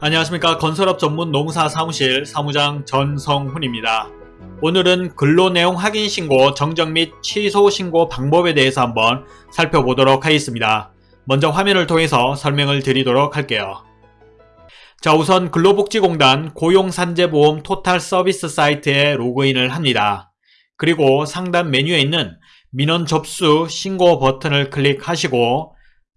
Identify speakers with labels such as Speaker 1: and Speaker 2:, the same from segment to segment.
Speaker 1: 안녕하십니까 건설업 전문 농사 사무실 사무장 전성훈입니다. 오늘은 근로 내용 확인 신고 정정 및 취소 신고 방법에 대해서 한번 살펴보도록 하겠습니다. 먼저 화면을 통해서 설명을 드리도록 할게요. 자 우선 근로복지공단 고용산재보험 토탈 서비스 사이트에 로그인을 합니다. 그리고 상단 메뉴에 있는 민원 접수 신고 버튼을 클릭하시고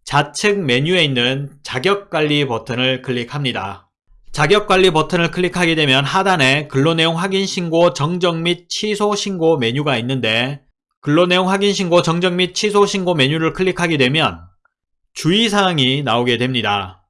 Speaker 1: 좌측 메뉴에 있는 자격관리 버튼을 클릭합니다. 자격관리 버튼을 클릭하게 되면 하단에 근로내용 확인 신고 정정 및 취소 신고 메뉴가 있는데 근로내용 확인 신고 정정 및 취소 신고 메뉴를 클릭하게 되면 주의사항이 나오게 됩니다.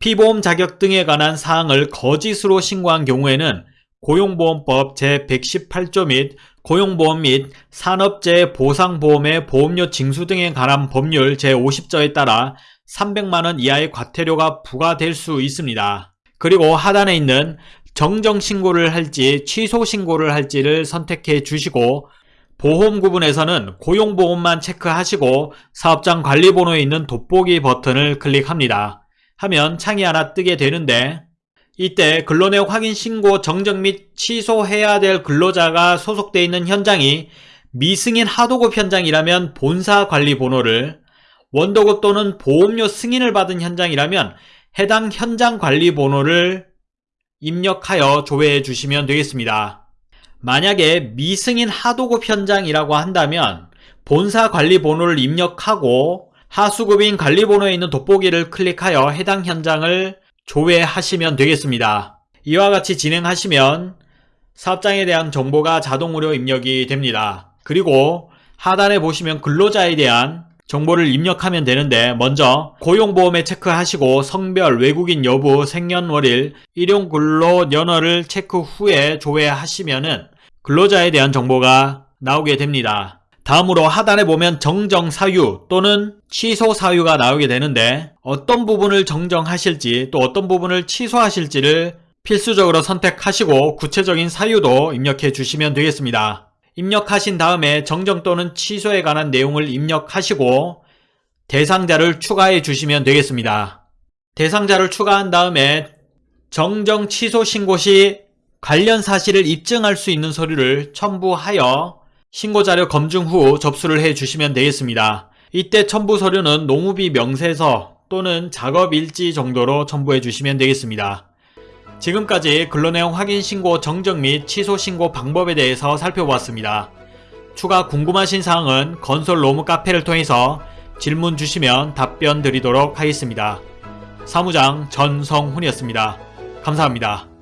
Speaker 1: 피보험 자격 등에 관한 사항을 거짓으로 신고한 경우에는 고용보험법 제118조 및 고용보험 및 산업재해 보상보험의 보험료 징수 등에 관한 법률 제50조에 따라 300만원 이하의 과태료가 부과될 수 있습니다. 그리고 하단에 있는 정정신고를 할지 취소신고를 할지를 선택해 주시고 보험 구분에서는 고용보험만 체크하시고 사업장 관리번호에 있는 돋보기 버튼을 클릭합니다. 하면 창이 하나 뜨게 되는데 이때 근로내역 확인 신고 정정 및 취소해야 될 근로자가 소속되어 있는 현장이 미승인 하도급 현장이라면 본사 관리 번호를 원도급 또는 보험료 승인을 받은 현장이라면 해당 현장 관리 번호를 입력하여 조회해 주시면 되겠습니다. 만약에 미승인 하도급 현장이라고 한다면 본사 관리 번호를 입력하고 하수급인 관리 번호에 있는 돋보기를 클릭하여 해당 현장을 조회하시면 되겠습니다. 이와 같이 진행하시면 사업장에 대한 정보가 자동으로 입력이 됩니다. 그리고 하단에 보시면 근로자에 대한 정보를 입력하면 되는데 먼저 고용보험에 체크하시고 성별, 외국인 여부, 생년월일, 일용근로연월을 체크 후에 조회하시면 근로자에 대한 정보가 나오게 됩니다. 다음으로 하단에 보면 정정 사유 또는 취소 사유가 나오게 되는데 어떤 부분을 정정하실지 또 어떤 부분을 취소하실지를 필수적으로 선택하시고 구체적인 사유도 입력해 주시면 되겠습니다. 입력하신 다음에 정정 또는 취소에 관한 내용을 입력하시고 대상자를 추가해 주시면 되겠습니다. 대상자를 추가한 다음에 정정 취소 신고 시 관련 사실을 입증할 수 있는 서류를 첨부하여 신고자료 검증 후 접수를 해 주시면 되겠습니다. 이때 첨부 서류는 농우비 명세서 또는 작업일지 정도로 첨부해 주시면 되겠습니다. 지금까지 근로내용 확인 신고 정정 및 취소 신고 방법에 대해서 살펴보았습니다. 추가 궁금하신 사항은 건설 로무 카페를 통해서 질문 주시면 답변 드리도록 하겠습니다. 사무장 전성훈이었습니다. 감사합니다.